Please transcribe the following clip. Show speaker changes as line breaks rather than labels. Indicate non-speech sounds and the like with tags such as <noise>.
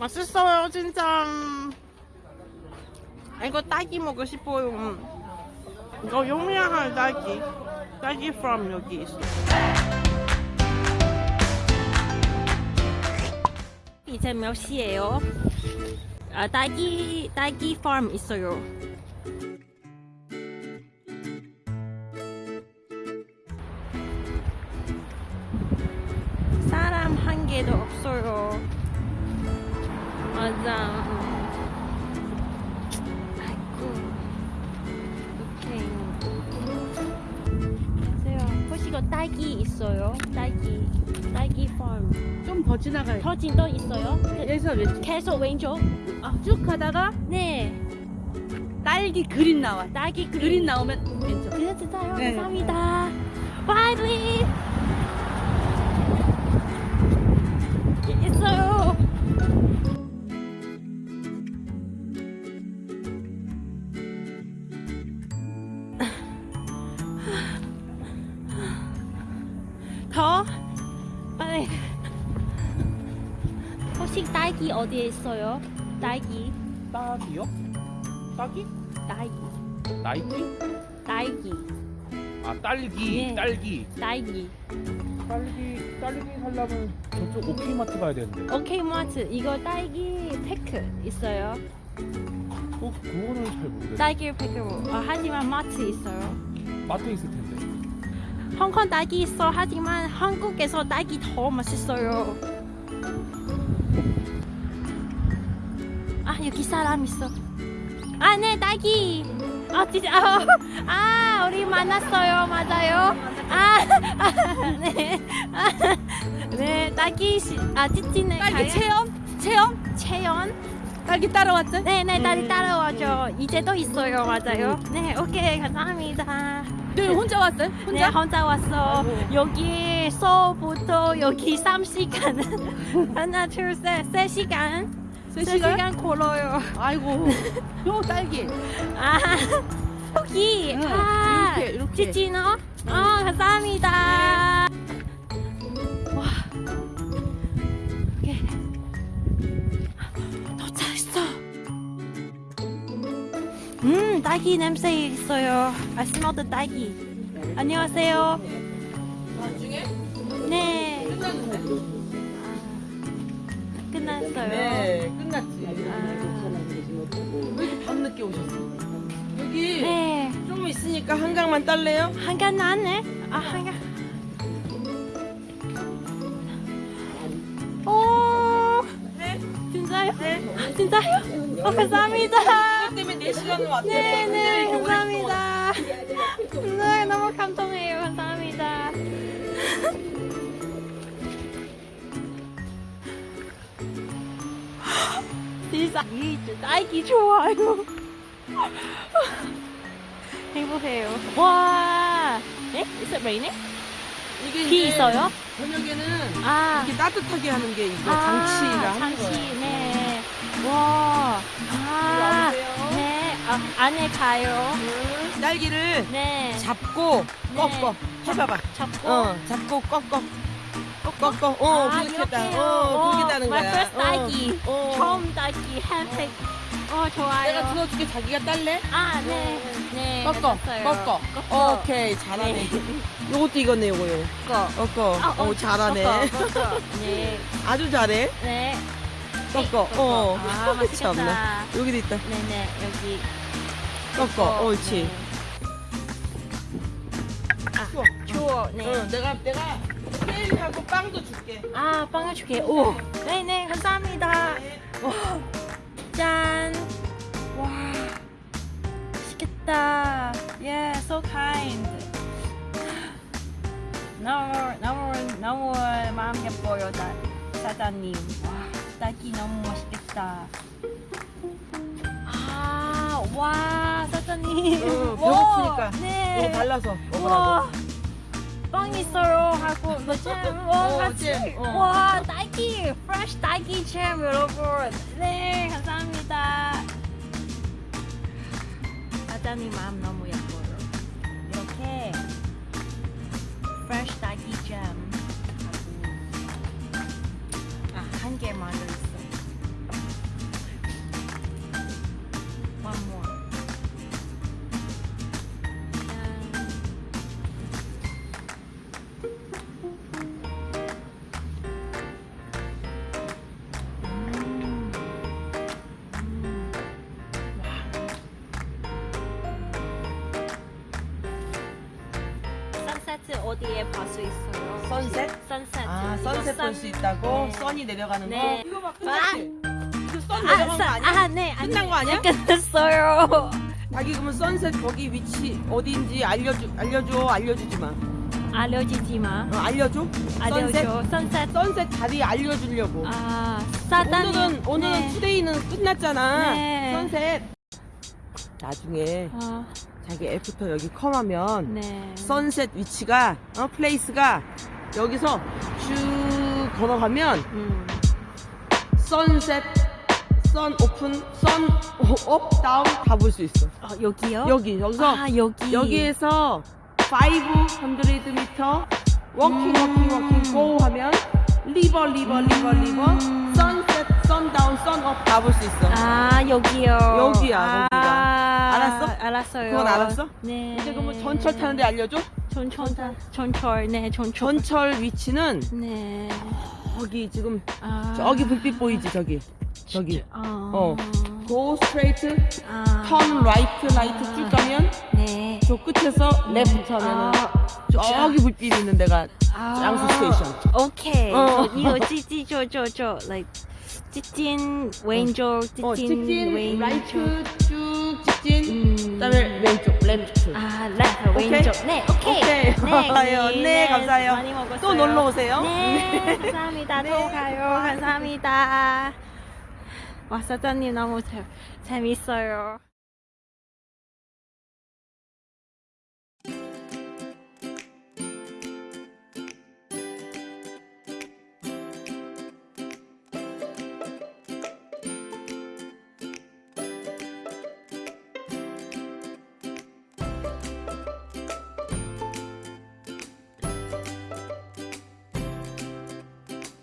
맛있어요 진짜 아, 이거 딸기 먹고 싶어요 이거 유명한 딸기 딸기 from 여기 있어
이제 몇 시예요? 아, 딸기 딸기 farm 있어요. 사람 한 개도 없어요. 맞아. 아이고. 오케이. 안녕하세요. 이거 딸기 있어요? 딸기. 딸기 farm.
좀더 지나가요.
터진도 있어요?
여기서 왼쪽.
계속 왼쪽?
아, 쭉 가다가
네.
딸기 그린 나와.
딸기 그린.
그린 나오면 왼쪽.
진짜요?
네.
감사합니다. 와이 딸기 어디에 있어요? 딸기,
딸기요? 딸기?
딸기,
나이키?
딸기,
아 딸기
네.
딸기
딸기.
딸기 딸기 살려면 저쪽 오케이마트 가야 되는데
오케이 마트 이거 딸기 패크 있어요.
어 그거는 잘 모르겠네
딸기 패크 어, 하지만 마트 있어요.
마트에 있을 텐데
홍콩 딸기 있어 하지만 한국에서 딸기 더 맛있어요. 아 여기 사람 있어. 아 네 딸기. 아 진짜 아, <laughs> 아 우리 만났어요 맞아요. 아, <laughs> 아 네. 아, 네 딸기 씨, 아 찌찌네
딸기
가요?
체험? 체험?
채연.
딸기 따라왔죠?
네네 딸이 따라와줘. 이제 또 있어요 맞아요. 네 오케이 감사합니다.
너 혼자 왔어요?
네
혼자?
혼자 왔어. 여기 서부터 여기 3시간 <laughs> 하나 둘셋 3시간
세 시간?
3시간 걸어요.
아이고. <laughs> 요 딸기.
아 여기
응,
아
이렇게, 이렇게.
찌찌너 어 감사합니다. 와 오케이 도착했어. 음 딸기 냄새 있어요. The 딸기. 안녕하세요. 끝났어요.
네, 끝났지.
아,
왜 이렇게 밤늦게 오셨어? 여기
네.
좀 있으니까 한강만 딸래요?
한간 나네. 아 한간. 오.
네.
진짜요?
네.
아, 진짜요? 어, 감사합니다.
그것 때문에 4시간을 왔대요.
네 네 감사합니다. 네 너무 감동해요. 감사합니다. 세상에 딸기 좋아요. <laughs> 행복해요. 와, 네? Is it raining?
이게
비 있어요?
저녁에는
아,
이렇게 따뜻하게 하는 게 이거
아,
장치라
장치,
거예요.
네. 와, 아. 네. 아, 안에 가요.
음, 딸기를
네.
잡고
네.
꺾어. 해봐봐.
잡고.
어, 잡고 꺾어. 꺾어. 어,
아,
했다.
이렇게요?
어, 따는
my
거야.
first 딸기.
어.
처음 딸기 핸팩. 어, 좋아요.
내가 들어줄게. 자기가 딸래?
아, 네. 네.
꺾어.
해봤어요.
꺾어.
꺾어.
오케이. 잘하네.
네.
요것도 이거네, 요거, 요거.
꺾어.
꺾어.
아,
어, 잘하네.
꺾어, 꺾어. 네. <laughs>
아주 잘해.
네.
꺾어.
꺾어.
어.
아, <laughs> 맛있겠다.
여기도 있다.
네네, 여기.
꺾어. 옳지.
네. 아,
추워.
추워. 네.
응, 내가, 내가 케이크하고 빵도 줄게.
아, 빵을 줄게. 오. 네네, 감사합니다. 와. 짠. 와. 맛있겠다. Yeah, so kind. 너무, 너무, 너무 마음 예뻐요, 사, 사장님. 와, 딸기 너무 맛있겠다. 아, 와, 사장님.
응,
와,
배고프니까.
네.
이거 발라서 먹으라고.
우와 빵 있어요 하고 뭐 잼, 와
어,
같이.
잼, 어.
와 딸기 프레쉬 딸기 잼 여러분. 네 감사합니다. 사장님 마음 너무 예뻐 어디에 볼 수 있어요?
선셋?
선셋.
아, 선셋 볼 수 있다고?
네.
선이 내려가는
네.
거? 이거 봐, 끝났지? 이거 선
아,
내려간 거
선-
아니야?
아, 네. 아니,
끝난 거 아니야?
네, 끝났어요.
자기 그러면 선셋 거기 위치 어디인지 알려줘, 알려줘, 알려주지 마.
알려주지 마.
어, 알려줘? 선셋?
알려줘. 선셋.
선셋 자리 알려주려고.
아, 사단.
오늘은, 오늘은
네.
투데이는 끝났잖아.
네.
선셋. 나중에
아,
자기 after 여기 come하면
네.
sunset 위치가, 어, place가 여기서 쭉 걸어가면
음.
sunset, sun open, sun up, down 다 볼 수 있어.
어, 여기요?
여기, 여기서
아, 여기.
여기에서 500m walking walking walking go 하면 river river river river
음.
sunset sun down sun up 다 볼 수 있어
아, 여기요.
여기야,
아,
알았어?
알았어요.
그건 알았어?
네.
이제 그러면 전철 타는데 알려줘
전철. 전철. 네, 전철.
전철 위치는
네.
저기 지금
아.
저기 불빛 보이지 저기 저기
어.
어. go straight
아.
turn right right 쭉 가면
네.
저 끝에서 left 하면은
아.
저기 불빛 있는 데가
아.
양수 station
오케이.
어.
이거 찌찌 저저저 like 찌찐 왼쪽 찌찐,
어, 직진
왼쪽.
right 쭉 직진
음.
그다음에 왼쪽 left
아, left
오케이?
왼쪽. 네, 오케이.
오케이.
네, <laughs>
좋아요.
언니.
네, 감사해요.
많이 먹었어요.
또 놀러 오세요.
네, 감사합니다. <laughs>
네.
또 가요. 감사합니다. 와, 사장님 너무 재, 재밌어요.